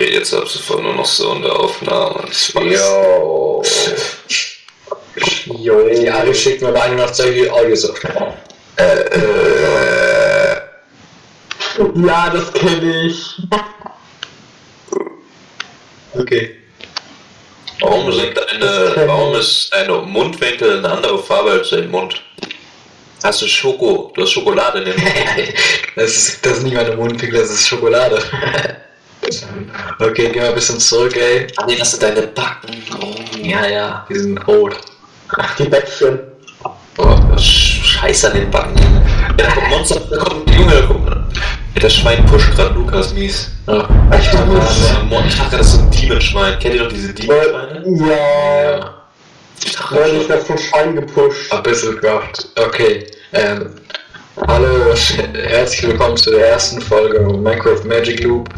Okay, jetzt ab sofort nur noch so in der Aufnahme. Jo. Jo. Ja, du schickst mir beide noch solche Audios. Äh, äh. Ja, das kenne ich. Okay. Warum sind deine, warum ist deine Mundwinkel eine andere Farbe als dein Mund? Hast du Schoko, du hast Schokolade in den Mund. Das ist, das ist nicht meine Mundwinkel, das ist Schokolade. Okay, geh mal ein bisschen zurück, ey. Ach nee, das sind deine Backen. Oh. Ja, ja, die sind rot. Die Bäckchen. Ist Scheiße an den Backen. Ja, da kommt Monster, da kommt Junge, da kommt. Ja, das Schwein pusht gerade Lukas mies. Ja. Ich dachte, das ist so ein- ich dachte, das ist so ein Demonschwein. Kennt ihr doch diese Demonschweine? Ja. Ich dachte, Weil ich das vom Schwein gepusht. Ein bisschen Kraft. Okay. Ähm, hallo, herzlich willkommen zu der ersten Folge Minecraft Magic Loop.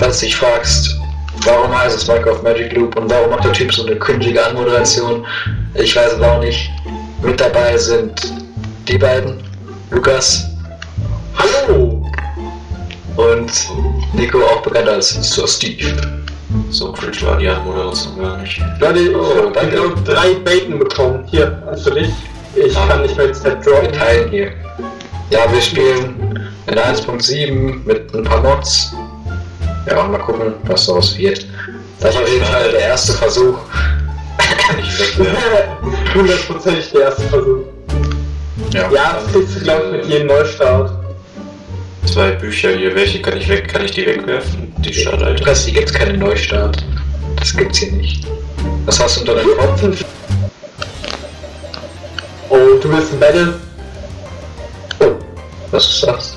Falls du dich fragst, warum heißt es Minecraft Magic Loop und warum macht der Typ so eine cringige Anmoderation, ich weiß es auch nicht. Mit dabei sind die beiden, Lukas Hallo! und Nico, auch bekannt als Sir Steve. So cringe war die Anmoderation gar nicht. Leute, ich Oh, habe danke. genau drei Bacon bekommen. Hier, also dich. Ich kann nicht mehr ins Set Wir teilen hier. Ja, wir spielen in 1.7 mit ein paar Mods. Ja, mal gucken, was daraus wird. Das ist auf jeden Fall der erste Versuch. Kann ich wegwerfen. Hundertprozentig der erste Versuch. Ja, das kriegst du, glaube ich, mit jedem Neustart. Zwei Bücher hier. Welche kann ich weg? Kann ich die wegwerfen? Die Startseite. Lukas, hier gibt's keinen Neustart. Das gibt's hier nicht. Was hast du unter deinem Kopf? Oh, du willst ein Battle? Oh, was ist das?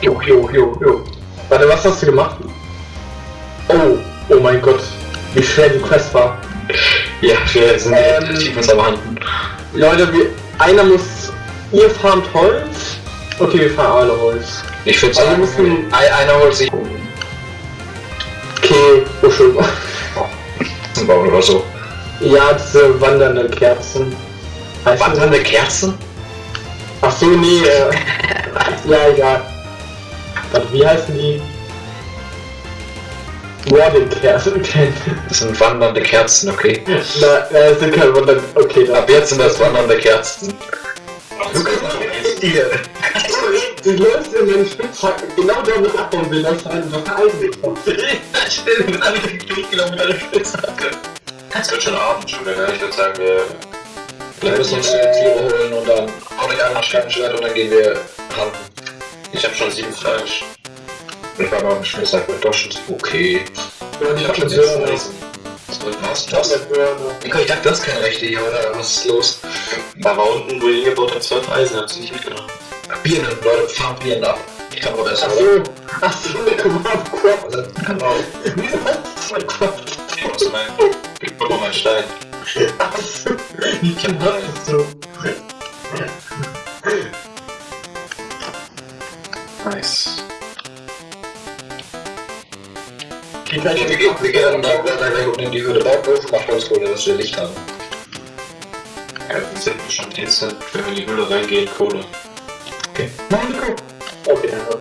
Jo, jo, jo, jo. Warte, was hast du gemacht? Oh, oh mein Gott. Wie schwer die Quest war. Ja, wir sind Ähm, uns am Handen. Leute, wir, einer muss... Ihr farmt Holz? Okay, wir fahren alle Holz. Ich würde Also sagen, wir müssen- ein- einer holt sich Okay, oh schön. bauen oder so. Ja, diese wandernden Kerzen. Heißt Wandernde Kerzen? Ach so, nee, äh, ja, egal. Warte, wie heißen die? Warden Kerzen. Das sind wandernde Kerzen, okay. Na, äh, es sind keine Wandern. Okay. Ab jetzt sind das wandernde Kerzen. Du läufst in den Spitzhack, genau da, wo ich abbauen will, da ist einfach Eisen gekommen. Stimmt, mit alle durchgelaufen mit einer Spitzhacke. Es wird schon Abend schon wieder. Ich würde sagen, wir Wir müssen uns die Tiere holen und dann hau ich einmal Steinschwert und dann gehen wir ran. Ich habe schon sieben Fleisch. Ich war mal im Schmisssack mit Doschen. Okay. Ich hab schon jetzt jetzt Was? Das? Nico, ich dachte, du hast keine Rechte hier, oder? Was ist los? Da war unten, wo ihr hingebaut habt, zwölf Eisen. Ihr nicht mitgenommen? Birnen, Leute, farmt Birnen ab. Ich kann auch erst Ach so, ach so, guck mal, Quad. Kann auch. Wieso hast du mein Quad? Ich muss mein. Ich brauche meinen Stein. Ach so, wie viel hast Nice. Die kann Wir gehen, wir gehen da, da in die Höhle. Baut Wolf, macht Holzkohle, dass wir Licht haben. Ja, wir sind schon instant, wenn wir in die Höhle reingehen, Kohle. Okay. Nein, Nico. Okay, danke.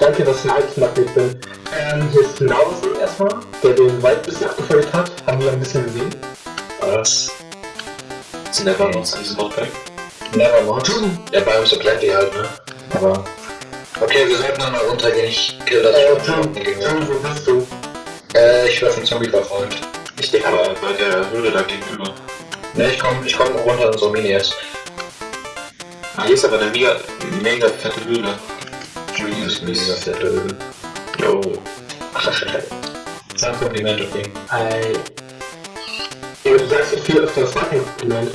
Danke, dass ich ein Altmagnet bin. Ähm, hier ist Nausen erstmal, der den Wald ein bisschen abgefolgt hat. Haben wir ein bisschen gesehen. Was? Sind war uns an diesem Notback? Nevermore. Ja, bei uns so bleibt die halt, ne? Aber. Okay, wir sollten dann mal runtergehen. Ich kill das Äh, schon. Tim, wo bist du? Äh, ich werfe einen Zombie verfolgt. Ich denke aber bei der Höhle da gegenüber. Ne, ich komm, ich komm runter in so Mini jetzt. Hier ist aber eine mega, mega fette Höhle. Ist mega fette Höhle. Jo. Das ist ein Kompliment, okay. Ey. Ja, du sagst so viel öfter, das Kompliment.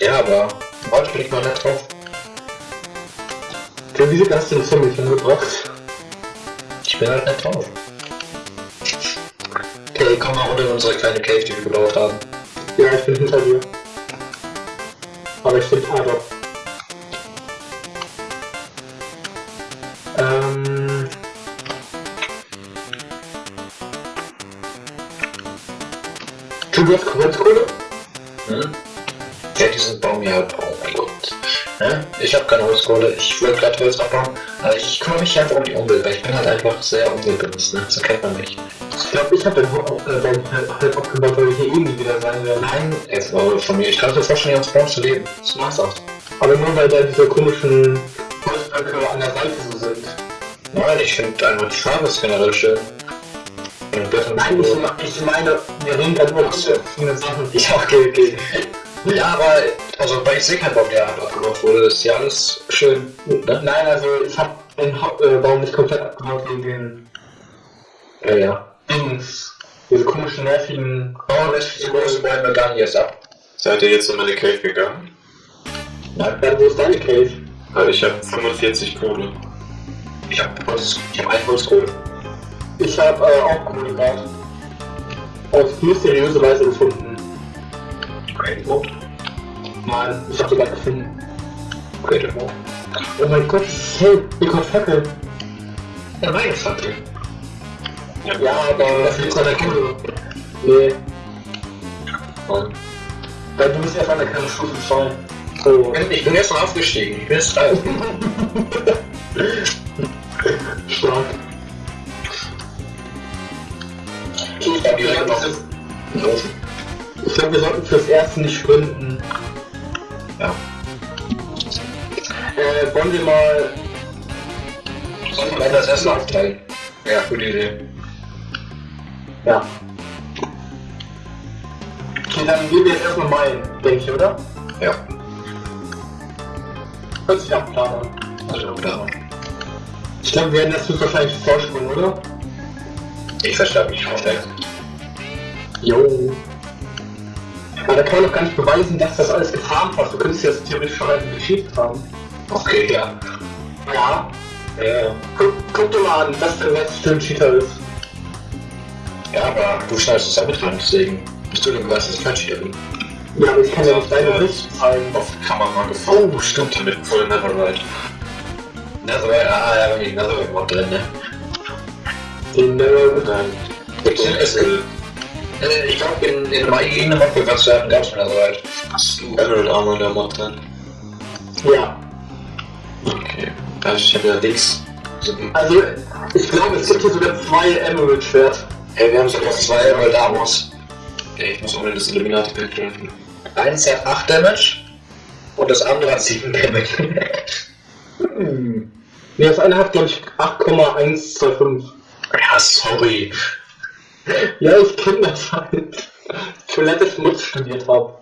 Ja, aber heute bin ich mal nicht drauf. Tim, wieso hast du den Zombie mitgebracht? Ich bin halt nicht drauf. Okay, komm mal runter in unsere kleine Cave, die wir gebaut haben. Ja, ich bin hinter dir. Aber ich bin Adolf. Ähm. Du hast Holzkohle? Hm? Ja, diesen Baum hier halt. Ja? Ich habe keine Holzkohle, ich will gerade Holz abbauen, aber ich kümmere mich einfach um die Umwelt, weil ich bin halt einfach sehr umweltbewusst, ne? So kennt man mich. Ich glaube, ich habe den halt abgebaut, weil wir hier eh nie wieder sein werden. Nein, jetzt aber von mir, ich kann mir vorstellen, hier uns zu leben. Das mach's auch. Aber nur weil da diese komischen Holzblöcke an der Seite so sind. Nein, ich finde einfach die Farbe ist generell schön. Nein, ich, me- ich meine, wir reden da nur über verschiedene Sachen. Ja, okay, okay. Ja, aber, also, weil ich sehe keinen Baum, der abgebaut wurde, ist ja alles schön. Ne? Nein, also ich habe den äh, Baum nicht komplett abgebaut wegen den Ja, ja. Dings. Diese komischen nervigen. Oh, lässt die große Bäume gar nicht erst ab. Seid ihr jetzt in meine Cave gegangen? Nein, Ja, wo ist deine Cave? Weil ich habe 45 Kohle. ich hab Holz, ich hab ein Holzkohle. Ich habe äh, auch Kohle gerade. Auf mysteriöse Weise gefunden. Great Mode. Nein, ich habe die gerade gefunden. Great Mode. Oh mein Gott, es ist hell. Ihr kommt Fackel. Ja, meine Fackel. Ja, aber Das ist eine Kette. Nee, Und weil du bist erst an der kleinen Stufe 2. So. ich bin jetzt schon aufgestiegen. Ich bin jetzt drei. Stark. Ich hab das-. Ich glaube, wir sollten fürs Erste nicht sprinten. Ja. Äh, wollen wir mal. Sollen wir das Essen aufteilen? Ja, gute Idee. Ja. Okay, dann gehen wir jetzt erstmal meinen, denke ich, oder? Ja. Hört sich nach Plan an. Also, da. Ich glaube, wir werden das jetzt wahrscheinlich vorspringen, oder? Ich verstehe mich schon schnell. Jo. Aber da kann man doch gar nicht beweisen, dass das alles gefarmt hast. Du könntest ja das theoretisch schon einfach geschickt haben. Okay, ja. Ja. Ja, Guck, guck dir mal an, was der letzte ein Cheater ist. ja, aber du schneidest es ja mit rein, deswegen bist du denn beweist, dass ich kein Cheater bin. Ja, aber ich kann ja nicht deine Ja. Sicht zeigen. Auf Kamera mal gefunden. Oh, stimmt. Mit voll Netherite. Netherite, ah, ja, wenn ich Netherite Mod drin, ne? Äh, Nein. Ich, es, äh, ich glaube, in, in einem Mod wird was werden, gab's Netherite. Hast du Emerald Armor in der Mod drin? ja. Okay. Ich habe ja links. Also, ich glaube, es gibt hier sogar zwei Emerald-Schwert. Ey, wir haben sogar zwei Emerald Armors. Ey, ich muss unbedingt das Illuminati-Bild treffen. Eins hat 8 Damage und das andere hat 7 Damage. hm. Ne, das eine hat, glaube ich, 8,125. Ja, sorry. Ja, ich kenne das halt. Toilette Schmutz studiert habe.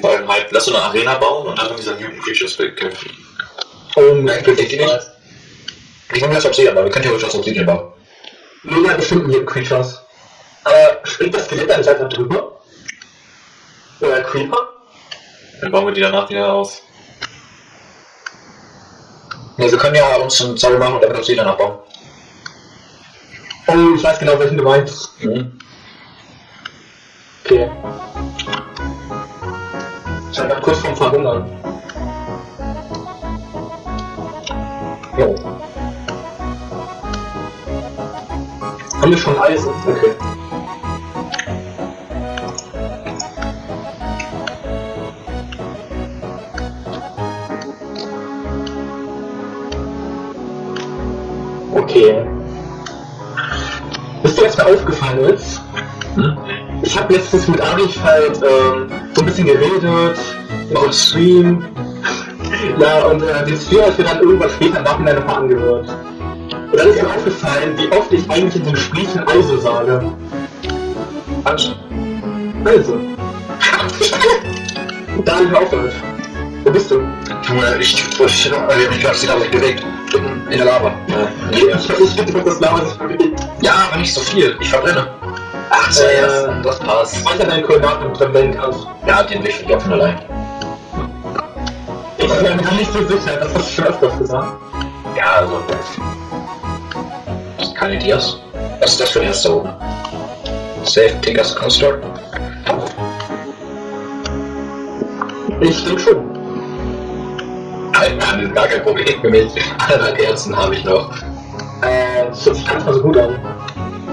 Weil halt, lass so eine Arena bauen und dann in dieser Mutant Creatures Bild kämpfen. Oh, Nein, geht die nicht? Ich komme jetzt Obsidian, aber wir können theoretisch auch Obsidian bauen. Nur bei bestimmten Mutant Creatures. Aber springt das Skelett nicht einfach drüber? Oder Creeper? Dann bauen wir die danach wieder auf. Ne, wir können ja uns einen Zauber machen und damit Obsidian abbauen. Oh, ich weiß genau, welchen du meinst. Mhm. Okay. Ich grad kurz vorm Verhungern. Jo. Haben wir schon Eisen? Okay. Aufgefallen ist? Ich habe letztens mit Arif halt ähm, so ein bisschen geredet, einem Stream. Ja, und äh, den Stream ich mir dann irgendwann später im Nachhinein nochmal angehört. Und dann ist mir aufgefallen, wie oft ich eigentlich in den Gesprächen also sage. Also. Also. Da hab ich aufgehört. Wo bist du? Junge, ich, ich, ich, ich habe mich gerade wieder bewegt. In, der Lava. Ja, Ich hab nicht gedacht, dass Lava sich bewegt. ja, aber nicht so viel. Ich verbrenne. Ach, so, Äh, ja, das passt. Speicher deine Koordinaten und verwenden kannst. Ja, den Weg ich von allein. Ich bin mir nicht so sicher, das hast du schon öfters gesagt. Ja, also. Keine Dias. Was ist das für ein erster oben? Safe Tickers Construct? Ich denke schon. Alter, gar kein Problem für mich. Anderthalb Herzen habe ich noch. Äh, das hört sich ganz mal so gut an.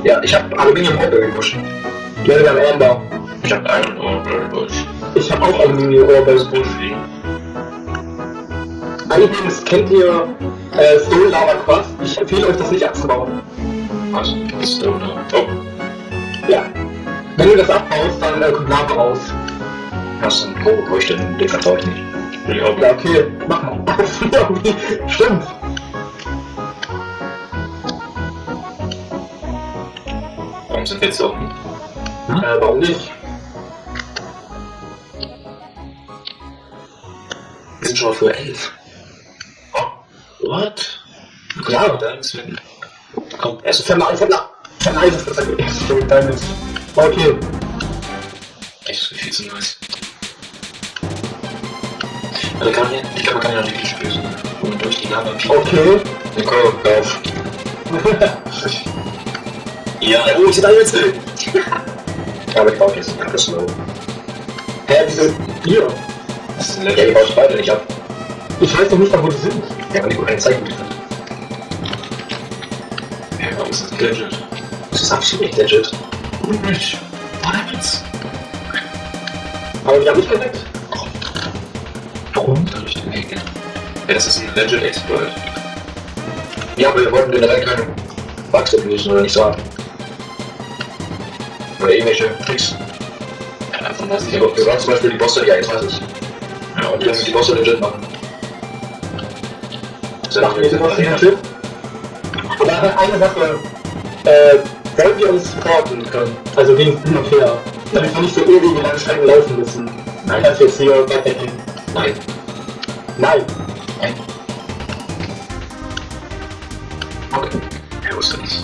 Ja, ich habe Aluminium Holz gepusht. Wir haben Amber. Ich habe einen Overbush. ich hab auch Aluminiumrohr bei Busch. Übrigens kennt ihr äh, Stone Lava Quad? Ich empfehle euch das nicht abzubauen. Was? Ist da, oder? Oh, Ja. Wenn du das abbaust, dann äh, kommt Lava raus. Hast du einen Pro, wo ich den, den vertraue ich nicht. Ja, okay, mach mal. okay. Stimmt. warum sind wir jetzt offen? Äh, warum nicht? Wir sind schon für elf. Oh, what? Ja. da ist wenn. Komm, erst ist ist das ein Diamond. Okay. echt so viel zu nice. Also kann man ja, ich glaube, man kann ja nicht spüren. Und durch die Lava Okay. Den Kohl auf. Ja, oh, ich da jetzt. Aber ich baue jetzt nicht das Slow. Hä, wieso? Hier. Das ist ein Ja, die Level. baue ich beide nicht ab. Ich weiß noch nicht mal, wo die sind. Ja, weil die keine Zeit gut haben. Ja, warum ist das legit? Das ist absolut nicht legit. Und nicht. What? Aber die haben mich geweckt. Warum? Hab ich den Hack? Ja, das ist ein legit Exploit. Ja, aber wir wollten generell keine Bugs abusen oder nicht so haben. Oder irgendwelche Tricks. Ja, davon weiß ich aber. wir wollen zum Beispiel die Bosse, weiß ich. Ja, und Und wir müssen die Bosse legit machen. Machen wir in der Chip? Aber eine Sache. Äh, wollen wir uns supporten können? Also gegen hin und her. Damit wir nicht so ewig lange Strecken laufen müssen. Nein. Als jetzt hier weitergehen. Nein. Nein. Nein. Okay. Ja, wusste das.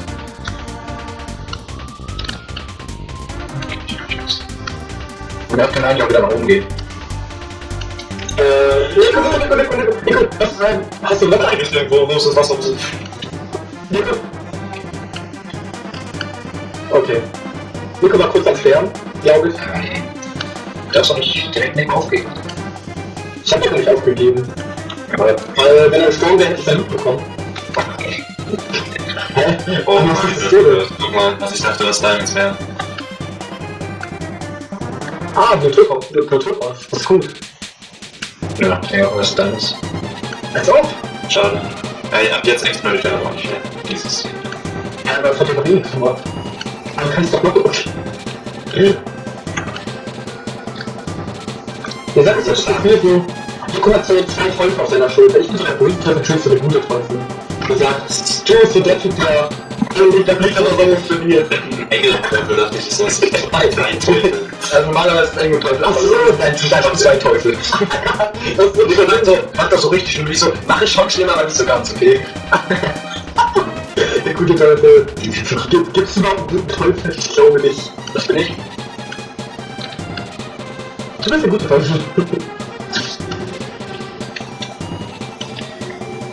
Und er hat keine Ahnung, ob wir da nach oben gehen. Äh, Nico, Nico, Nico, Nico, Nico, Nico, was ist ein, hast du Wetter Eigentlich irgendwo, wo ist das Wasser? Nico. Okay. Nico war kurz am Sterben, glaube ich. Du darfst doch nicht direkt neben aufgeben. Ich ihn noch nicht aufgegeben. Aber Weil, wenn er gestorben wäre, hätte ich sein Loot bekommen. Hä? Oh was ist das guck mal, was ich dachte, was Diamonds wären. Ah, Naturhaus. Naturhaus. Das ist gut. ja, ja, was ist. Als ob. Schade. Ja, ab jetzt explodiert er aber nicht mehr. Dieses. Ja, aber das hat ja noch nichts gemacht. Aber kannst doch noch. Ihr sagt es das Gefühl so, Nico hat so zwei Teufel auf seiner Schulter. Ich bin so der Teufel, Jules so der gute Teufel. Er sagt, so der Typ, der der Blick aber so funktioniert. Engelteufel dachte ich, ist das. Drei Teufel. Also normalerweise ist ein Teufel. Ach so, nein, es sind einfach zwei Teufel. Das Und dann so, macht das so richtig und ich so, mach ich schon schlimmer, aber nicht so ganz, okay? der gute Teufel. Gibt, gibt's überhaupt einen guten Teufel? Ich glaube nicht. Das bin ich. Du bist der gute Teufel.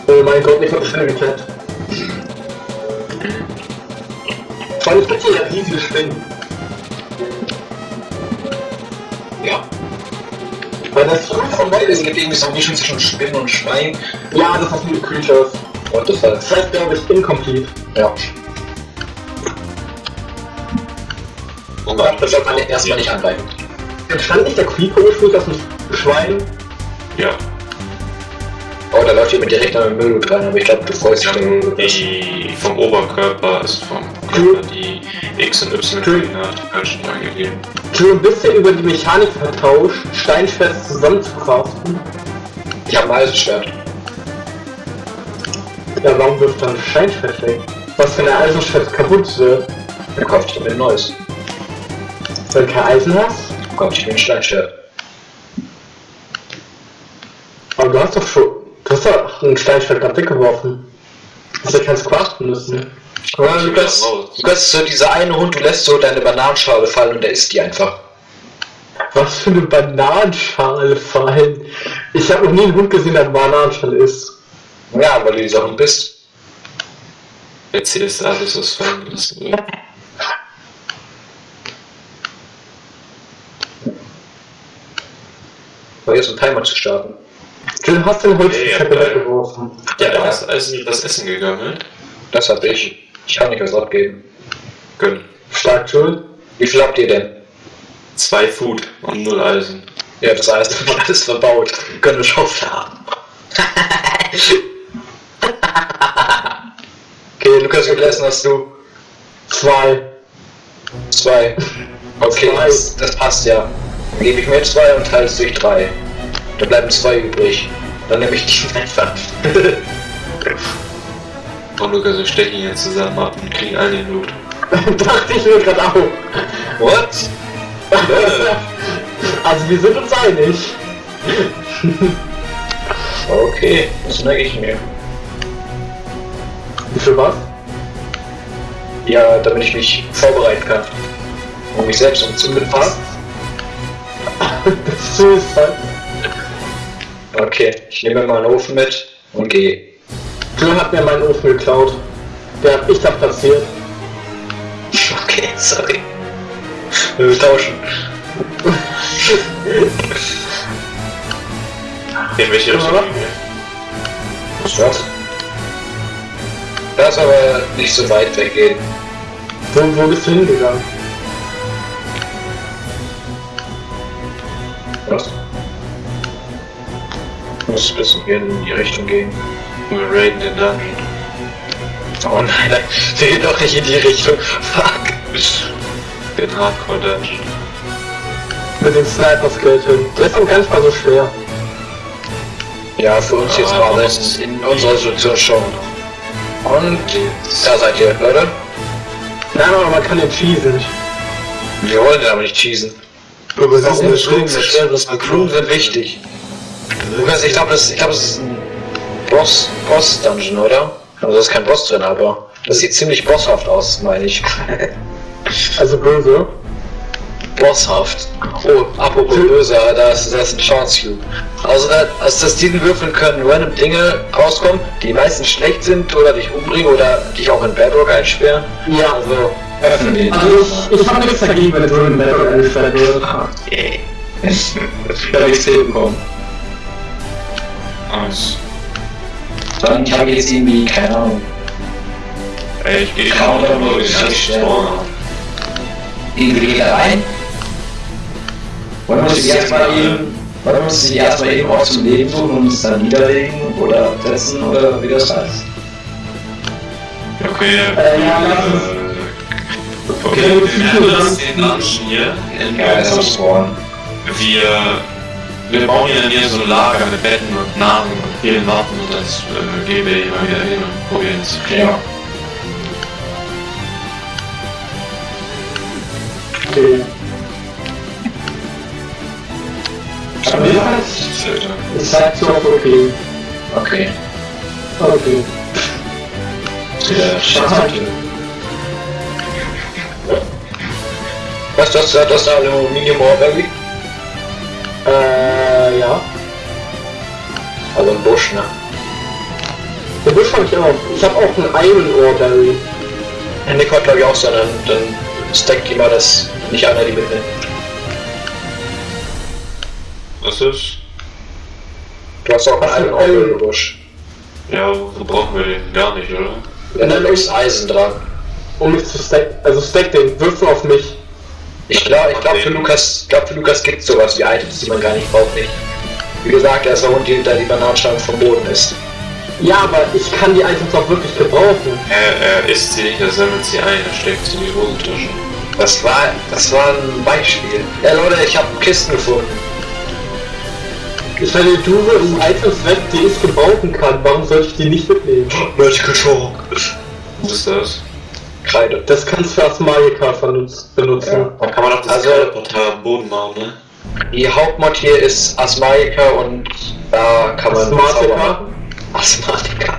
oh mein Gott, ich hab die Spinne geklappt. Vor allem gibt hier ja riesige Spinnen. Ja. Weil das vom Welt Es ist. gibt irgendwie so eine Mischung zwischen Spinnen und Schwein. Ja, das ist mit Creatures. Und das. Das heißt, glaube ich, incomplete. Ja. Oh Das sollte man erstmal nicht angreifen. Entstand nicht der Creeper ursprünglich aus dem Schwein? Ja. Oh, da läuft jemand direkt an den Müll dran, aber ich glaube, du freust dich Ja, die vom Oberkörper ist vom Körper die X- und Y-Koordinaten falsch angegeben. Du ein bisschen über die Mechanik vertauscht, Steinschwert zusammenzukraften. Ich habe ein Eisenschwert. Ja, warum wirft dann Steinschwert weg? Was, wenn der Eisenschwert kaputt wird? Dann kaufe ich mir ein neues. Wenn du kein Eisen hast? Kaufe ich ein Steinschwert. Aber du hast doch schon. Du hast doch ein Steinschwert gerade weggeworfen. Du hast ja keins craften müssen. Ja, du kannst, du kannst so diese eine Hund, du lässt so deine Bananenschale fallen und der isst die einfach. Was für eine Bananenschale fallen. Ich habe noch nie einen Hund gesehen, der eine Bananenschale isst. Ja, weil du dieser Hund bist. Erzählst du alles, was fallen jetzt ein Timer zu starten. Du hast den Holzkette Ja, ja, weggeworfen. Ja, da ist also das Essen gegangen. Das hab ich. Ich kann nicht was abgeben. Gönn. Stark, Jules. Wie viel habt ihr denn? Zwei Food und null Eisen. Ja, das heißt, man alles verbaut. Wir können eine Schaufel haben. okay, Lukas, wie viel Essen hast du? Zwei. Zwei. Okay, Zwei. Das, das passt ja. Dann gebe ich mir zwei und teile es durch drei. Da bleiben zwei übrig. Dann nehme ich die einfach. Und Lukas, wir stechen jetzt zusammen ab und kriegen alle den Loot. Dachte ich mir gerade auch. What? Also wir sind uns einig. Okay, das merke ich mir. Für was? Ja, damit ich mich vorbereiten kann. Um mich selbst umzubringen. Das ist Suicide. Okay, ich nehme mal einen Ofen mit und gehe. Joe hat mir meinen Ofen geklaut. Der hab ich da platziert. Okay, sorry. Wir tauschen. In welche Richtung gehen wir? Was? Das aber nicht so weit weggehen. Wo, wo bist du hingegangen? Was? Muss ein bisschen hier in die Richtung gehen. Wir raiden den Dungeon. Oh nein, wir gehen doch nicht in die Richtung. Fuck. Den Hardcore Dungeon. Mit dem Sniper-Skeleton. Der ist auch gar nicht mal so schwer. Ja, für uns jetzt gerade was- in unserer Situation schon. Und da seid ihr, Leute. Nein, aber man kann den cheesen. Wir wollen den aber nicht cheesen. Aber Warum Blumen sind, Blumen sind wichtig. Lukas, ich glaube, das, ich glaub, das ist ein Boss, Boss-Dungeon, oder? Also da ist kein Boss drin, aber das sieht ziemlich bosshaft aus, meine ich. Also böse. Bosshaft. Oh, apropos böse, da ist, da ist ein Chance Cube. Also, da, also aus diesen Würfeln können random Dinge rauskommen, die meistens schlecht sind oder dich umbringen oder dich auch in Bedrock einsperren. Ja. Also, öffnen. Also ich, ich habe nichts dagegen, wenn so ein Battle eingestellt wird. Da hab ich's hinbekommen. Nice. Dann, ich habe jetzt irgendwie, keine Ahnung, Ey, ich geh Kann man gerade nur nur den richtig ganzen schnell. Spawn an. irgendwie geht da rein. Wollen wir uns erstmal eben, wollen wir uns die erstmal eben aus dem Leben suchen und uns dann niederlegen oder setzen oder wie das heißt? Okay, Äh, ja, lass uns- okay, wir dann- jetzt den Dungeon hier in Ja, das Spawn. Wir, wir bauen hier so ein Lager mit Betten und Nahrung und vielen Waffen und das äh, gehen wir immer wieder hin und probieren es zu. Ja. Okay. Aber ja, Filter. ich sag so auf okay. Okay. Okay. Ja, schade. Was das, das ist Aluminium Orberry? Äh, ja. Also ein Busch, ne? Den Busch hab ich auch. Ich habe auch einen Iron Ore Berry. Ja, Nick hat glaube ich auch so einen, dann stackt die mal das nicht einer die mitnimmt. Was ist? Du hast auch einen Iron Busch. Ja, wo brauchen wir den? Gar nicht, oder? Ja, da ist Eisen dran. Um mich zu stacken. Also stack den. Wirf auf mich. Ich glaube, ich glaub, für Lukas, glaub, für Lukas gibt es sowas wie Items, die man gar nicht braucht, nicht. Wie gesagt, er ist der Hund, der die Bananenstangen vom Boden ist. Ja, aber ich kann die Items auch wirklich gebrauchen. Er, er isst sie nicht, er sammelt sie ein, er steckt sie in die Hosentasche. Das war, das war ein Beispiel. Ja, Leute, ich habe Kisten gefunden. Ich meine, du wirfst Items weg, die ich gebrauchen kann. Warum sollte ich die nicht mitnehmen? Vertical Shock. Was ist das? Kreide. Das kannst du als Magika benutz- benutzen. Da kann man auch das Also- am Boden machen, ne? Die Hauptmod hier ist Asmaika und da kann man machen. Asthmatika.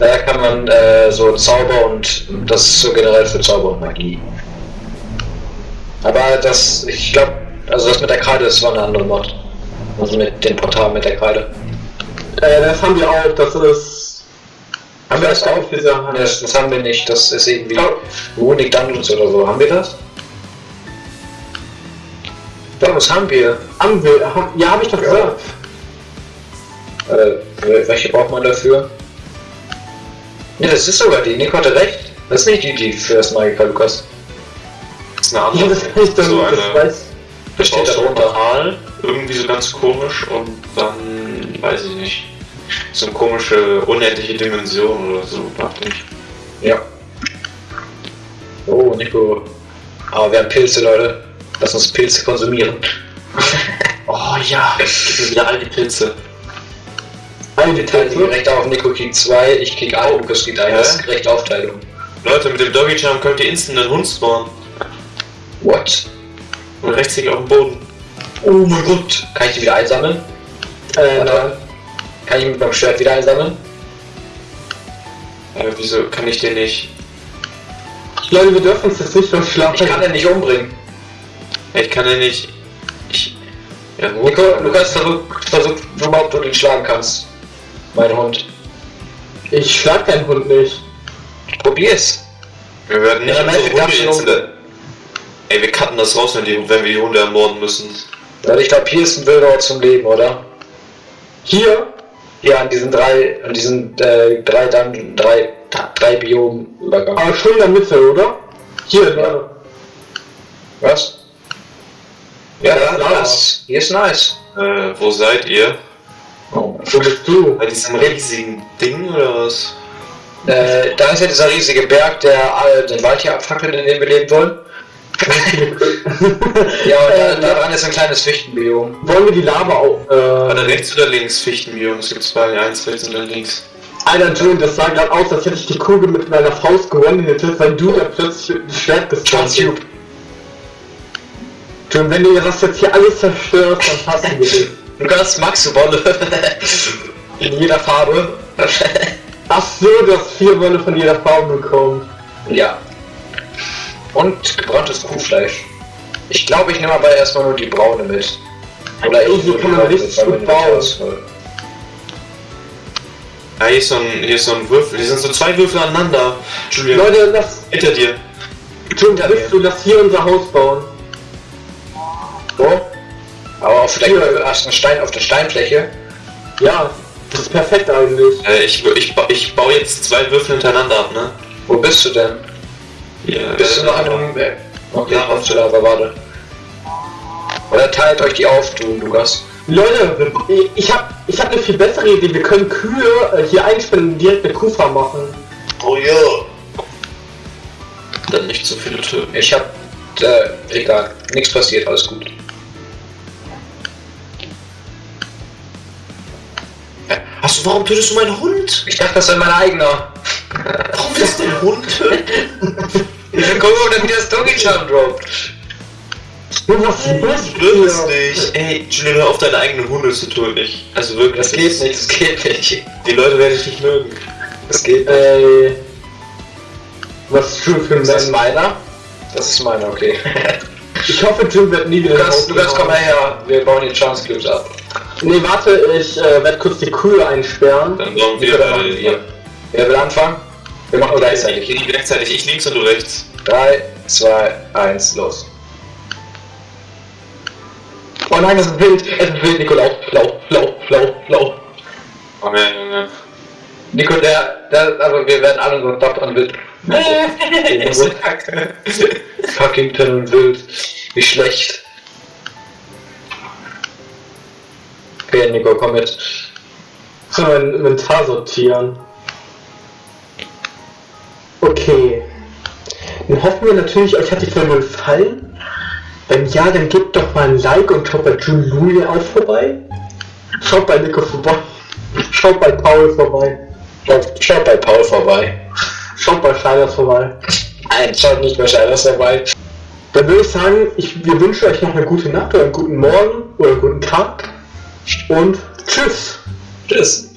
Da kann man äh, so Zauber und das ist so generell für Zauber und Magie. Aber das, ich glaube, also das mit der Kreide ist so eine andere Mod. Also mit den Portalen mit der Kreide. äh, das haben wir auch. Das ist. Haben wir das auch? Diese Nee, Das, das haben wir nicht. Das ist irgendwie Runic Dungeons oder so. Haben wir das? Ja, das haben wir. Haben wir. ha- Ja, habe ich doch Ja. gesagt. Äh, welche braucht man dafür? Ne, das ist sogar die. Nico hatte recht. Das ist nicht die, die für das Magika, Lukas. Das ist eine Ja, andere. das kann ich doch so nicht. Das eine, weiß. Das steht da drunter. Irgendwie so ganz komisch und dann, weiß ich nicht, so eine komische, unendliche Dimension oder so, dachte ich. Ja. Oh, Nico. Aber wir haben Pilze, Leute. Lass uns Pilze konsumieren. Oh ja, gib mir wieder all die Pilze. Die Pilze. Recht auf. Nico kriegt zwei, ich krieg einen, Lukas kriegt. Das ist gerechte Aufteilung. Leute, mit dem Doggy Charm könnt ihr instant einen Hund spawnen. What? Und rechtsklick auf den Boden. Oh mein Gott. Kann ich die wieder einsammeln? Äh, nein. Kann ich mit meinem Schwert wieder einsammeln? Äh, wieso kann ich den nicht? Leute, wir dürfen uns jetzt nicht verschlafen. Ich kann den nicht umbringen. Ich kann den nicht. Ich. Ja, gut. Nico, Lukas, versuch, versuch, versuch ob du den schlagen kannst. Mein Hund. Ich schlag deinen Hund nicht. Probier's. Wir werden nicht Ja, unsere Hunde jetzt. Ey, wir cutten das raus, wenn, die, wenn wir die Hunde ermorden müssen. Weil ich glaube, hier ist ein wilder Ort zum Leben, oder? Hier? Ja, an diesen drei, an diesen äh, drei Dungeon, drei, drei Biom-Übergang. Aber schon in der Mitte, oder? Hier, Leute. Was? Ja, Ja, ja, Lava. das, hier ist nice. Äh, wo seid ihr? Oh. Wo bist du? Bei diesem riesigen Ding oder was? Äh, da ist ja dieser riesige Berg, der äh, den Wald hier abfackelt, in dem wir leben wollen. Ja, da, Äh, da dran ist ein kleines Fichtenbiom. Wollen wir die Lava auch. Äh, rechts oder links? Fichtenbiom. Es gibt zwei, eins rechts dann links. Alter, June, das sah gerade aus, als hätte ich die Kugel mit meiner Faust gewonnen hätte, weil du da plötzlich mit dem Schwert. Tube. June, wenn du das jetzt hier alles zerstörst, dann hassen wir dich. Lukas, magst du Wolle? in jeder Farbe. Ach so, du hast vier Wolle von jeder Farbe bekommen. ja. Und gebranntes Kuhfleisch. Ich glaube, ich nehme aber erstmal nur die braune mit. Oder ich nur kann die man braune richtig mit. Ja, hier ist so ein, hier ist so ein Würfel. Hier sind so zwei Würfel aneinander. Julian, Leute, lass, hinter dir. June, bist du, lass hier unser Haus bauen. Wo? Aber auf der, einen Stein auf der Steinfläche? Ja, das ist perfekt eigentlich. Äh, ich, ich, ich baue jetzt zwei Würfel hintereinander ab, ne? Wo bist du denn? Ja, Bist du noch einem... äh, Okay, Lava. kommst du da, aber warte. Oder teilt euch die auf, du, Lukas. Leute, ich hab, ich hab eine viel bessere Idee. Wir können Kühe äh, hier einspannen und direkt eine Kuhfarm machen. Oh ja. Dann nicht so viele töten. Ich hab... Äh, egal. Nichts passiert, alles gut. Hast du, warum tötest du meinen Hund? Ich dachte, das sei mein eigener. Warum willst du den Hund töten? Ich gucken, ob der wieder das Doggy Charm droppt. Was ist Wirklich nicht. Ey, Julian, hör auf, deine eigenen Hunde zu töten. Ich, also wirklich. Das geht nicht, das geht nicht. Die Leute werden dich nicht mögen. Das geht nicht. Ey. Was ist schon für ein Ist das Mensch? meiner? Das ist meiner, okay. Ich hoffe, Jim wird nie wieder Lukas, nach Lukas, Hause komm mal kommen. her. Wir bauen die Chance Cubes ab. Nee, warte, ich äh, werde kurz die Kühe einsperren. Dann bauen Wie wir äh, hier. Wer will anfangen? Wir machen gleichzeitig. Hier gleichzeitig. Ich links und du rechts. 3, 2, 1, los. Oh nein, das ist wild. Es ist wild, Nico. Lauf, lauf, lauf, lauf, lauf. Komm her, Junge. Nico, der, der, also wir werden alle nur top an wild. Fuckington und wild. Wie schlecht. Okay, Nico, komm mit. So, mein Inventar sortieren. Okay. Dann hoffen wir natürlich, euch hat die Folge gefallen. Wenn ja, dann gebt doch mal ein Like und schaut bei Julia auch vorbei. Schaut bei Nico vorbei. Schaut bei Paul vorbei. Schaut, schaut bei Paul vorbei. Schaut bei Scheiners vorbei. Nein, schaut nicht bei Scheiners vorbei. Dann würde ich sagen, ich, wir wünschen euch noch eine gute Nacht oder einen guten Morgen oder einen guten Tag. Und tschüss. Tschüss.